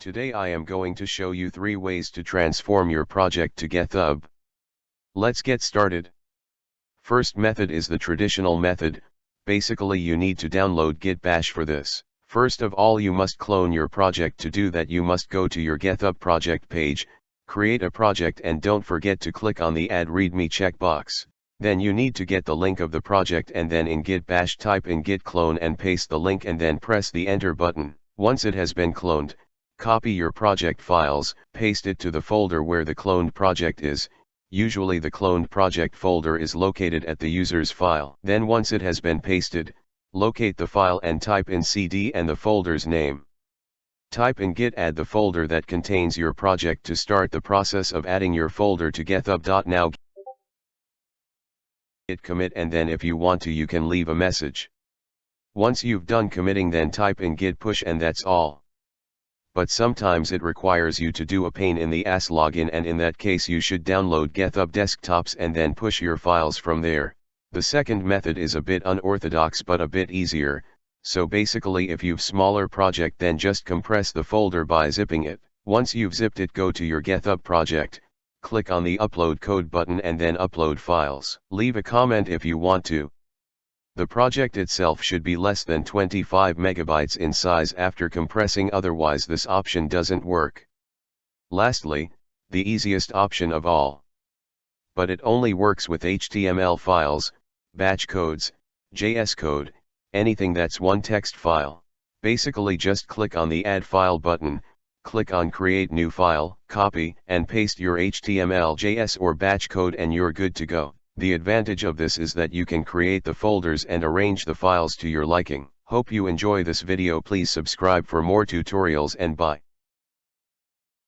Today I am going to show you 3 ways to transform your project to GitHub. Let's get started. First method is the traditional method, basically you need to download Git Bash for this. First of all you must clone your project to do that you must go to your GitHub project page, create a project and don't forget to click on the add readme checkbox. Then you need to get the link of the project and then in git bash type in git clone and paste the link and then press the enter button. Once it has been cloned, Copy your project files, paste it to the folder where the cloned project is, usually the cloned project folder is located at the user's file. Then once it has been pasted, locate the file and type in cd and the folder's name. Type in git add the folder that contains your project to start the process of adding your folder to github.now git commit and then if you want to you can leave a message. Once you've done committing then type in git push and that's all but sometimes it requires you to do a pain in the ass login and in that case you should download GitHub desktops and then push your files from there. The second method is a bit unorthodox but a bit easier, so basically if you've smaller project then just compress the folder by zipping it. Once you've zipped it go to your GitHub project, click on the upload code button and then upload files. Leave a comment if you want to. The project itself should be less than 25 megabytes in size after compressing otherwise this option doesn't work. Lastly, the easiest option of all. But it only works with HTML files, batch codes, JS code, anything that's one text file. Basically just click on the add file button, click on create new file, copy and paste your HTML JS or batch code and you're good to go. The advantage of this is that you can create the folders and arrange the files to your liking. Hope you enjoy this video please subscribe for more tutorials and bye.